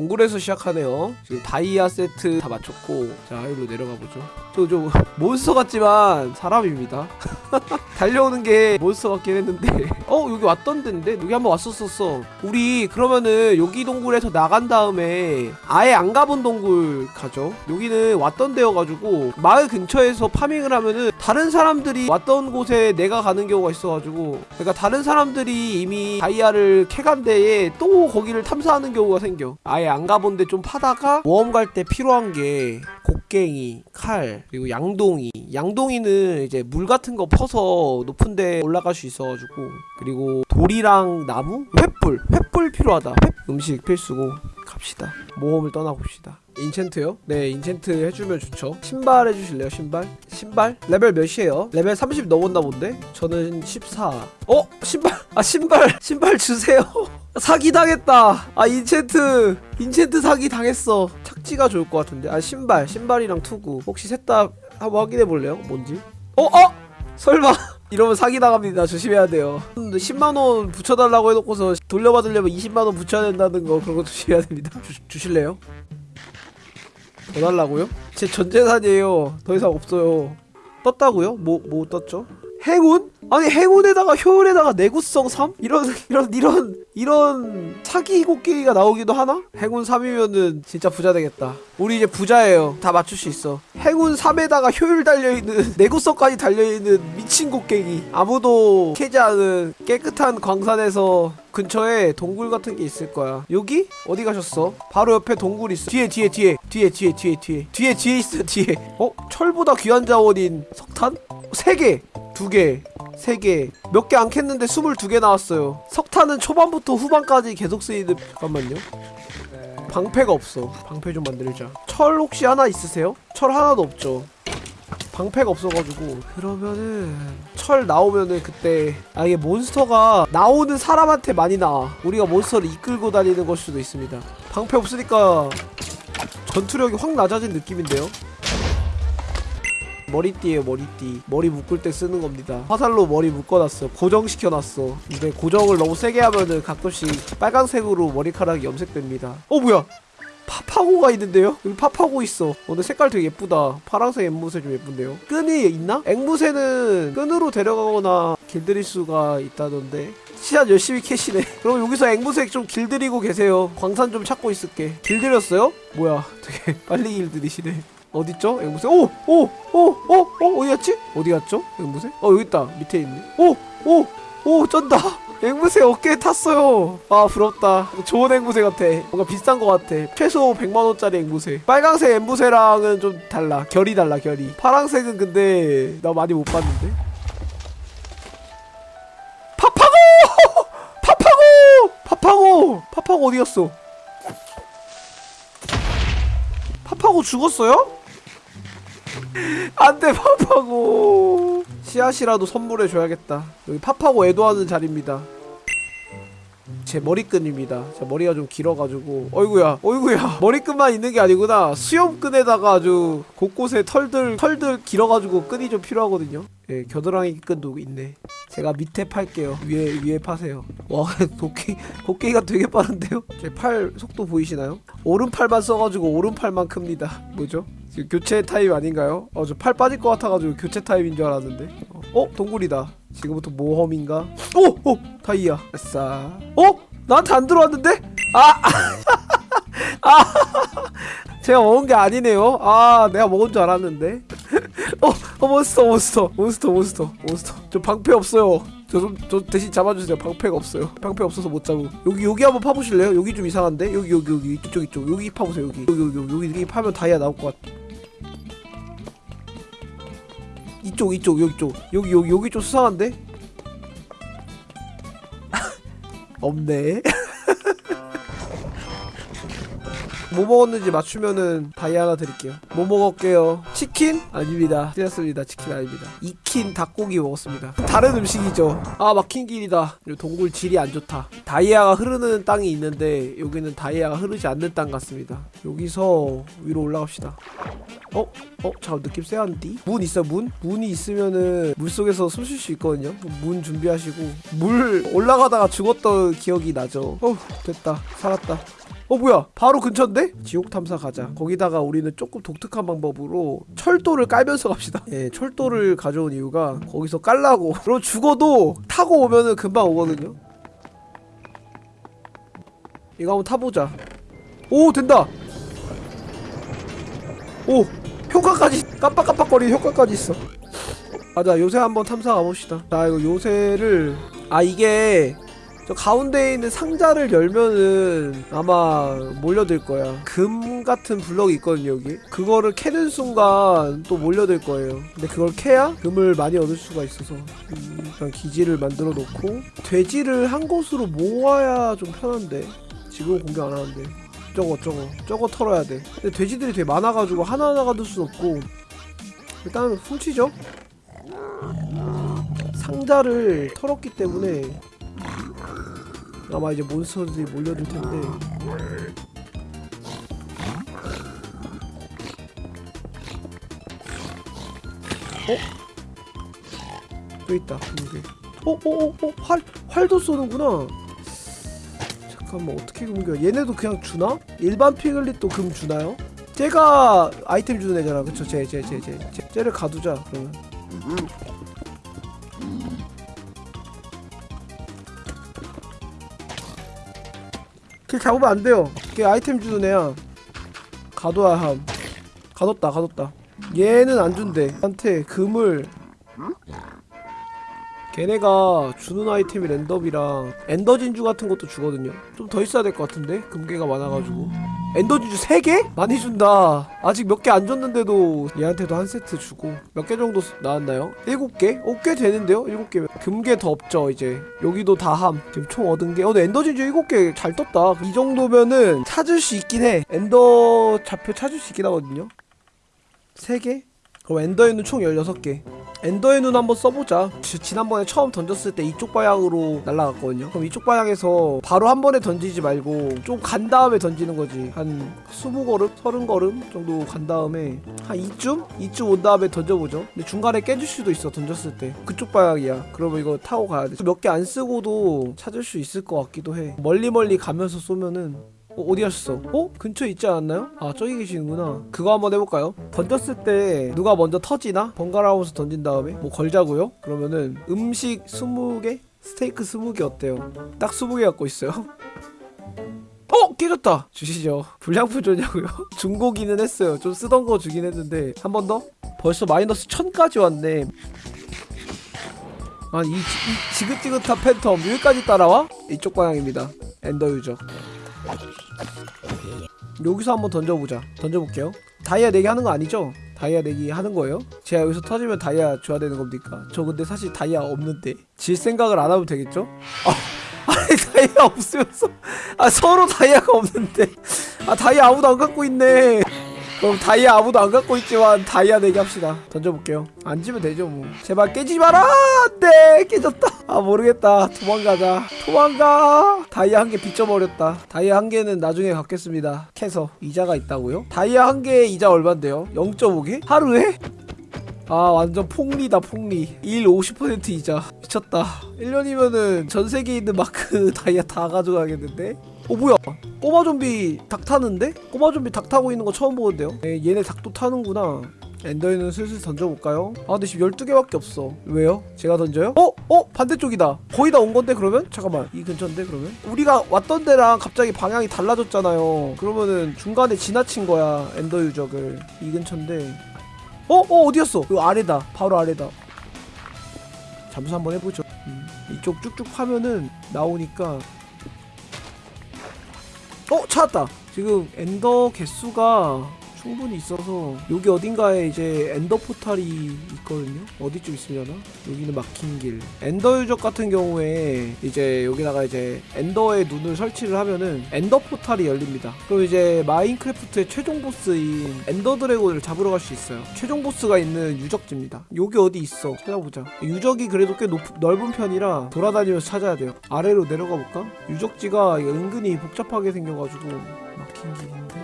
동굴에서 시작하네요. 지금 다이아 세트 다 맞췄고 자 여기로 내려가 보죠. 저 좀 몬스터 같지만 사람입니다. 달려오는 게 몬스터 같긴 했는데. 어 여기 왔던 데인데? 여기 한번 왔었었어. 우리 그러면은 여기 동굴에서 나간 다음에 아예 안 가본 동굴 가죠. 여기는 왔던 데여가지고 마을 근처에서 farming을 하면은 다른 사람들이 왔던 곳에 내가 가는 경우가 있어가지고 그러니까 다른 사람들이 이미 다이아를 캐간 데에 또 거기를 탐사하는 경우가 생겨. 아예 안 가본 데 좀 파다가 모험 갈 때 필요한 게 곡괭이, 칼, 그리고 양동이. 양동이는 이제 물 같은 거 퍼서 높은 데 올라갈 수 있어가지고. 그리고 돌이랑 나무? 횃불! 횃불 필요하다. 횃 음식 필수고. 갑시다. 모험을 떠나봅시다. enchant요? 네, enchant 해주면 좋죠. 신발 해주실래요, 신발? 신발? 레벨 몇이에요? 레벨 30 넘었나 본데? 저는 14. 어? 신발! 아, 신발! 신발 주세요! 사기 당했다! 아, enchant! enchant 사기 당했어. 착지가 좋을 것 같은데. 아, 신발. 신발이랑 투구. 혹시 셋 다 한번 확인해 볼래요? 뭔지? 어? 어? 설마! 이러면 사기 당합니다. 조심해야 돼요. 10만원 붙여달라고 해놓고서 돌려받으려면 20만원 붙여야 된다는 거 그런 거 조심해야 됩니다. 주, 주실래요? 더 달라고요? 제 전 재산이에요. 더 이상 없어요. 떴다고요? 뭐, 뭐 떴죠? 행운? 아니 행운에다가 효율에다가 내구성 3? 이런 이런 이런 이런 사기 곡괭이가 나오기도 하나? 행운 3이면은 진짜 부자 되겠다 우리 이제 부자예요 다 맞출 수 있어 행운 3에다가 효율 달려있는 내구성까지 달려있는 미친 곡괭이 아무도 캐지 않은 깨끗한 광산에서 근처에 동굴 같은 게 있을 거야 여기? 어디 가셨어? 바로 옆에 동굴 있어 뒤에 뒤에 뒤에 뒤에 뒤에 뒤에 뒤에 뒤에 뒤에 있어 뒤에 어? 철보다 귀한 자원인 석탄? 3개 2개 3개 몇 개 안 캤는데 22개 나왔어요. 석탄은 초반부터 후반까지 계속 쓰이는 잠깐만요. 방패가 없어. 방패 좀 만들자. 철 혹시 하나 있으세요? 철 하나도 없죠. 방패가 없어가지고. 그러면은 철 나오면은 그때 아 이게 몬스터가 나오는 사람한테 많이 나와. 우리가 몬스터를 이끌고 다니는 걸 수도 있습니다. 방패 없으니까 전투력이 확 낮아진 느낌인데요 머리띠에요 머리띠. 머리 묶을 때 쓰는 겁니다. 화살로 머리 묶어놨어. 고정시켜놨어. 근데 고정을 너무 세게 하면은 가끔씩 빨강색으로 머리카락이 염색됩니다. 어 뭐야? 파파고가 있는데요? 여기 파파고 있어. 어, 근데 색깔 되게 예쁘다. 파란색 앵무새 좀 예쁜데요? 끈이 있나? 앵무새는 끈으로 데려가거나 길들일 수가 있다던데. 시간 열심히 캐시네. 그럼 여기서 앵무새 좀 길들이고 계세요. 광산 좀 찾고 있을게. 길들였어요? 뭐야? 되게 빨리 길들이시네 어딨죠? 앵무새 오! 오! 오! 오! 오! 어디 갔지? 어디 갔죠? 앵무새? 어 여기 있다 밑에 있네 오! 오! 오! 쩐다 앵무새 어깨에 탔어요 아 부럽다 좋은 앵무새 같아 뭔가 비싼 것 같아 최소 100만원짜리 앵무새 빨강색 앵무새랑은 좀 달라 결이 달라 결이 파랑색은 근데 나 많이 못 봤는데 파파고! 파파고! 파파고! 파파고 어디 갔어? 파파고 죽었어요? 안돼 파파고. 씨앗이라도 선물해 줘야겠다. 여기 파파고 애도하는 자리입니다 제 머리끈입니다. 제 머리가 좀 길어가지고. 어이구야 어이구야. 머리끈만 있는 게 아니구나. 수염끈에다가 아주 곳곳에 털들 털들 길어가지고 끈이 좀 필요하거든요. 예 겨드랑이 끈도 있네. 제가 밑에 팔게요. 위에 위에 파세요. 와 도끼 도끼가 되게 빠른데요? 제 팔 속도 보이시나요? 오른팔만 써가지고 오른팔만 큽니다. 뭐죠? 교체 타임 아닌가요? 어저 팔 빠질 것 같아가지고 교체 타임인 줄 알았는데. 어, 어? 동굴이다 지금부터 모험인가? 오! 오! 다이아 아싸 어? 나한테 안 들어왔는데? 아! 아! 제가 먹은 게 아니네요 아 내가 먹은 줄 알았는데 어! 어 몬스터 몬스터 몬스터 몬스터 몬스터 저 방패 없어요 저 좀 저 대신 잡아주세요 방패가 없어요 방패 없어서 못 잡고 여기 여기 한번 파보실래요? 여기 좀 이상한데? 여기 여기 여기 이쪽 이쪽 여기 파보세요 여기 여기 여기 여기, 파면 다이아 나올 것 같아 이쪽 이쪽 여기 쪽 여기 여기 여기 좀 수상한데? 없네 뭐 먹었는지 맞추면은 다이아 하나 드릴게요. 뭐 먹을게요? 치킨? 아닙니다. 틀렸습니다. 치킨 아닙니다. 익힌 닭고기 먹었습니다. 다른 음식이죠. 아 막힌 길이다. 이 동굴 질이 안 좋다. 다이아가 흐르는 땅이 있는데 여기는 다이아가 흐르지 않는 땅 같습니다. 여기서 위로 올라갑시다. 어? 어? 잠깐 느낌 쎄한디? 문 있어 문? 문이 있으면은 물속에서 숨 쉴 수 있거든요. 문 준비하시고 물 올라가다가 죽었던 기억이 나죠. 어 됐다. 살았다 어 뭐야? 바로 근처인데? 지옥 탐사 가자. 거기다가 우리는 조금 독특한 방법으로 철도를 깔면서 갑시다. 예 철도를 가져온 이유가 거기서 깔라고. 그럼 죽어도 타고 오면은 금방 오거든요. 이거 한번 타보자. 오 된다! 오 효과까지 깜빡깜빡거리는 효과까지 있어. 맞아 요새 한번 탐사 가봅시다. 자 이거 요새를 아 이게 저 가운데에 있는 상자를 열면은 아마 몰려들 거야. 금 같은 블럭이 있거든요 여기. 그거를 캐는 순간 또 몰려들 거예요. 근데 그걸 캐야 금을 많이 얻을 수가 있어서. 음, 일단 기지를 만들어 놓고 돼지를 한 곳으로 모아야 좀 편한데. 지금 공격 안 하는데. 저거 저거. 저거 털어야 돼. 근데 돼지들이 되게 많아가지고 하나하나 가둘 순 없고. 일단 훔치죠? 상자를 털었기 때문에 아마 이제 몬스터들이 몰려들 텐데. 어? 또 있다 근데 어어 어 어 활 활도 쏘는구나. 잠깐만 어떻게 금겨 얘네도 그냥 주나? 일반 피글릿도 금 주나요? 쟤가 아이템 주는 애잖아. 그쵸? 쟤쟤쟤쟤 쟤를 가두자 그러면 걔 잡으면 안 돼요. 걔 아이템 주는 애야. 가둬야 함. 가뒀다 가뒀다. 얘는 안 준대. 한테 금을 걔네가 주는 아이템이 랜덤이랑 엔더 진주 같은 것도 주거든요. 좀 더 있어야 될 것 같은데? 금괴가 많아가지고. 엔더 진주 3개? 많이 준다. 아직 몇 개 안 줬는데도 얘한테도 한 세트 주고. 몇 개 정도 쓰- 나왔나요? 7개? 어 꽤 되는데요? 7개. 금괴 더 없죠 이제. 여기도 다함. 지금 총 얻은 게. 어, 근데 엔더 진주 7개 잘 떴다. 이 정도면은 찾을 수 있긴 해. 엔더 좌표 찾을 수 있긴 하거든요. 3개? 그럼 엔더의 눈 총 16개. 엔더의 눈 한번 써보자. 지- 지난번에 처음 던졌을 때 이쪽 방향으로 날아갔거든요. 그럼 이쪽 방향에서 바로 한 번에 던지지 말고 좀 간 다음에 던지는 거지. 한 20걸음? 30걸음 정도 간 다음에 한 이쯤? 이쯤 온 다음에 던져보죠. 근데 중간에 깨질 수도 있어 던졌을 때. 그쪽 방향이야. 그러면 이거 타고 가야 돼몇 개 안 쓰고도 찾을 수 있을 것 같기도 해. 멀리 멀리 가면서 쏘면은 어, 어디 가셨어? 어? 근처에 있지 않았나요? 아 저기 계시는구나 그거 한번 해볼까요? 던졌을 때 누가 먼저 터지나? 번갈아가면서 던진 다음에 뭐 걸자고요? 그러면은 음식 20개? 스테이크 20개 어때요? 딱 20개 갖고 있어요 어! 깨졌다! 주시죠 불량품 줬냐고요? 중고기는 했어요 좀 쓰던 거 주긴 했는데 한 번 더? 벌써 마이너스 1000까지 왔네 아니 이, 이 지긋지긋한 팬텀 여기까지 따라와? 이쪽 방향입니다 엔더 유저 여기서 한번 던져보자 던져볼게요 다이아 내기 하는 거 아니죠? 다이아 내기 하는 거예요? 제가 여기서 터지면 다이아 줘야 되는 겁니까? 저 근데 사실 다이아 없는데 질 생각을 안 하면 되겠죠? 아, 아니 다이아 없으면서 아 서로 다이아가 없는데 아 다이아 아무도 안 갖고 있네 그럼 다이아 아무도 안 갖고 있지만 다이아 내기 합시다. 던져볼게요. 안 지면 되죠 뭐. 제발 깨지 마라! 안돼 깨졌다. 아 모르겠다. 도망가자. 도망가! 다이아 한 개 빚져버렸다. 다이아 한 개는 나중에 갚겠습니다. 캐서 이자가 있다고요? 다이아 한 개에 이자 얼만데요? 0.5개? 하루에? 아 완전 폭리다 폭리. 1 50% 이자. 미쳤다. 1년이면은 전세계에 있는 마크 다이아 다 가져가겠는데? 어 뭐야 꼬마 좀비 닭 타는데? 꼬마 좀비 닭 타고 있는 거 처음 보는데요? 네, 얘네 닭도 타는구나 엔더에는 슬슬 던져볼까요? 아 근데 지금 12개밖에 없어 왜요? 제가 던져요? 어? 어? 반대쪽이다 거의 다 온 건데 그러면? 잠깐만 이 근처인데 그러면? 우리가 왔던 데랑 갑자기 방향이 달라졌잖아요 그러면은 중간에 지나친 거야 엔더 유적을 이 근처인데 어? 어 어디였어? 그 아래다 바로 아래다 잠수 한번 해보죠 음, 이쪽 쭉쭉 파면은 나오니까 어 찾았다. 지금 엔더 개수가 충분히 있어서 여기 어딘가에 이제 엔더 포탈이 있거든요. 어디쯤 있으려나? 여기는 막힌 길. 엔더 유적 같은 경우에 이제 여기다가 이제 엔더의 눈을 설치를 하면은 엔더 포탈이 열립니다. 그럼 이제 마인크래프트의 최종 보스인 엔더 드래곤을 잡으러 갈 수 있어요. 최종 보스가 있는 유적지입니다. 여기 어디 있어? 찾아보자. 유적이 그래도 꽤 높, 넓은 편이라 돌아다니면서 찾아야 돼요. 아래로 내려가 볼까? 유적지가 은근히 복잡하게 생겨가지고 막힌 길인데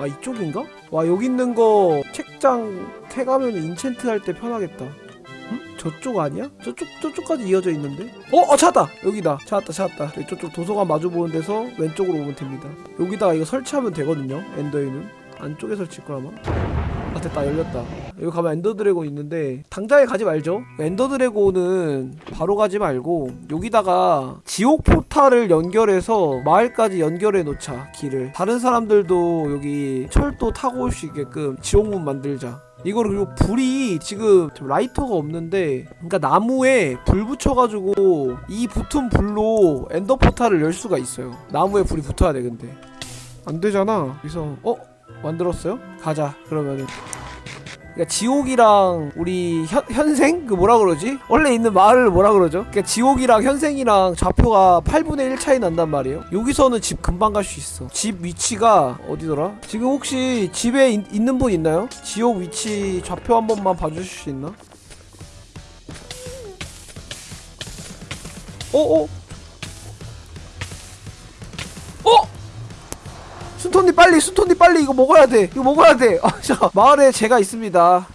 아 이쪽인가? 와 여기 있는 거 책장 캐가면 enchant 할 때 편하겠다 응? 저쪽 아니야? 저쪽 저쪽까지 이어져 있는데? 어, 어 찾았다. 여기다. 찾았다, 찾았다. 저쪽 도서관 마주 보는 데서 왼쪽으로 오면 됩니다. 여기다가 이거 설치하면 되거든요. 엔더의 눈 안쪽에 설치일 거야 아마. 아 됐다 열렸다. 여기 가면 엔더 드래곤 있는데 당장에 가지 말죠. 엔더 드래곤은 바로 가지 말고 여기다가 지옥 포탈을 연결해서 마을까지 연결해 놓자 길을. 다른 사람들도 여기 철도 타고 올 수 있게끔 지옥문 만들자. 이거를 그리고 불이 지금 좀 라이터가 없는데 그러니까 나무에 불 붙여가지고 이 붙은 불로 엔더 포탈을 열 수가 있어요 나무에 불이 붙어야 돼 근데 안 되잖아 그래서 어 만들었어요? 가자 그러면은 그러니까 지옥이랑 우리 현, 현생? 그 뭐라 그러지? 원래 있는 마을을 뭐라 그러죠? 그러니까 지옥이랑 현생이랑 좌표가 8분의 1 차이 난단 말이에요 여기서는 집 금방 갈 수 있어 집 위치가 어디더라? 지금 혹시 집에 있, 있는 분 있나요? 지옥 위치 좌표 한 번만 봐주실 수 있나? 어? 어? 순톤님 빨리 순톤님 빨리 이거 먹어야 돼. 이거 먹어야 돼. 아, 자, 마을에 제가 있습니다.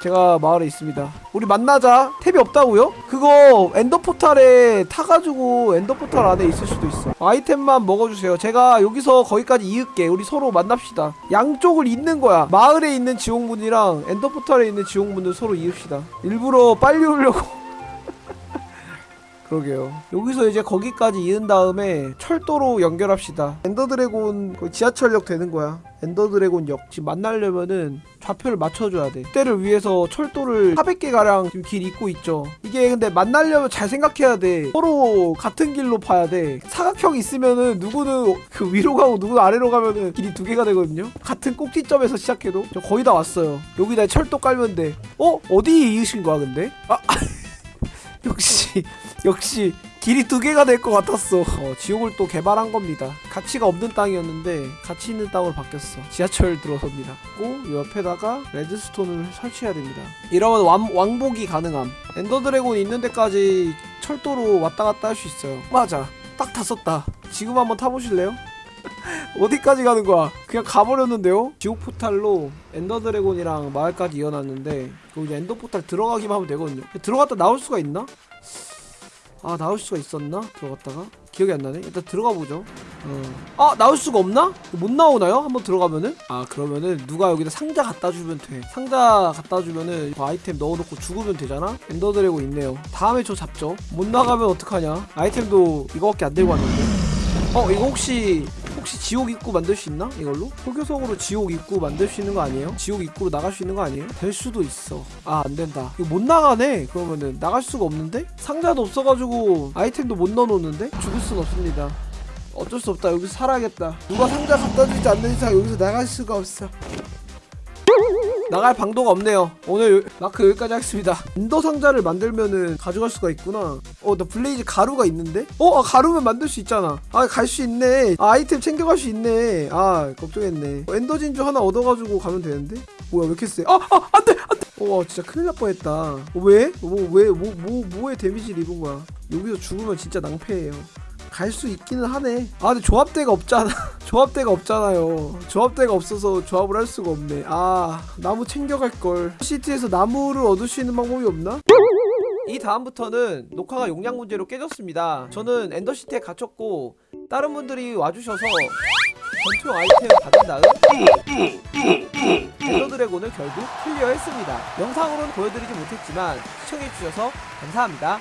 제가 마을에 있습니다. 우리 만나자. 탭이 없다고요? 그거 엔더포탈에 타가지고 엔더포탈 안에 있을 수도 있어. 아이템만 먹어주세요. 제가 여기서 거기까지 이을게. 우리 서로 만납시다. 양쪽을 잇는 거야. 마을에 있는 지옥문이랑 엔더포탈에 있는 지옥문을 서로 이읍시다. 일부러 빨리 오려고 그러게요. 여기서 이제 거기까지 이은 다음에 철도로 연결합시다. 엔더드래곤 거의 지하철역 되는 거야. 엔더드래곤 역 지금 만나려면은 좌표를 맞춰줘야 돼. 그때를 위해서 철도를 400개 가량 지금 길 잇고 있죠. 이게 근데 만나려면 잘 생각해야 돼. 서로 같은 길로 파야 돼. 사각형 있으면은 누구는 그 위로 가고 누구는 아래로 가면은 길이 두 개가 되거든요. 같은 꼭지점에서 시작해도 저 거의 다 왔어요. 여기다 철도 깔면 돼. 어 어디 이으신 거야 근데? 아 역시 역시 길이 두 개가 될 것 같았어. 어, 지옥을 또 개발한 겁니다. 가치가 없는 땅이었는데 가치 있는 땅으로 바뀌었어. 지하철 들어섭니다. 고 옆에다가 레드스톤을 설치해야 됩니다. 이러면 왕, 왕복이 가능함. 엔더 드래곤 있는 데까지 철도로 왔다 갔다 할 수 있어요. 맞아. 딱 다 썼다. 지금 한번 타보실래요? 어디까지 가는 거야? 그냥 가버렸는데요? 지옥 포탈로 엔더 드래곤이랑 마을까지 이어놨는데 그 이제 엔더 포탈 들어가기만 하면 되거든요. 들어갔다 나올 수가 있나? 아 나올 수가 있었나? 들어갔다가 기억이 안 나네. 일단 들어가 보죠. 어. 아 나올 수가 없나? 못 나오나요? 한번 들어가면은? 아 그러면은 누가 여기다 상자 갖다 주면 돼. 상자 갖다 주면은 그 아이템 넣어놓고 죽으면 되잖아. 엔더 드래곤 있네요. 다음에 저 잡죠. 못 나가면 어떡하냐? 아이템도 이거밖에 안 들고 왔는데. 어 이거 혹시 혹시 지옥 입구 만들 수 있나? 이걸로? 포교성으로 지옥 입구 만들 수 있는 거 아니에요? 지옥 입구로 나갈 수 있는 거 아니에요? 될 수도 있어 아 안된다 이거 못 나가네 그러면은 나갈 수가 없는데? 상자도 없어가지고 아이템도 못 넣어놓는데? 죽을 순 없습니다 어쩔 수 없다 여기서 살아야겠다 누가 상자 갖다 주지 않는 이상 여기서 나갈 수가 없어 나갈 방도가 없네요. 오늘 요- 마크 여기까지 하겠습니다. 엔더 상자를 만들면은 가져갈 수가 있구나. 어, 나 블레이즈 가루가 있는데? 어, 아, 가루면 만들 수 있잖아. 아, 갈 수 있네. 아, 아이템 챙겨갈 수 있네. 아, 걱정했네. 어, 엔더 진주 하나 얻어가지고 가면 되는데? 뭐야, 왜 이렇게 세? 아, 아, 안 돼, 안 돼. 어, 와, 진짜 큰일 날 뻔했다. 어, 왜? 뭐, 왜, 뭐, 뭐, 뭐에 데미지를 입은 거야? 여기서 죽으면 진짜 낭패예요. 갈 수 있기는 하네. 아, 근데 조합대가 없잖아. 조합대가 없잖아요. 조합대가 없어서 조합을 할 수가 없네. 아, 나무 챙겨갈 걸. 시티에서 나무를 얻을 수 있는 방법이 없나? 이 다음부터는 녹화가 용량 문제로 깨졌습니다. 저는 엔더시티에 갇혔고 다른 분들이 와주셔서 전투용 아이템을 받은 다음 엔더 드래곤을 결국 클리어했습니다. 영상으로는 보여드리지 못했지만 시청해주셔서 감사합니다.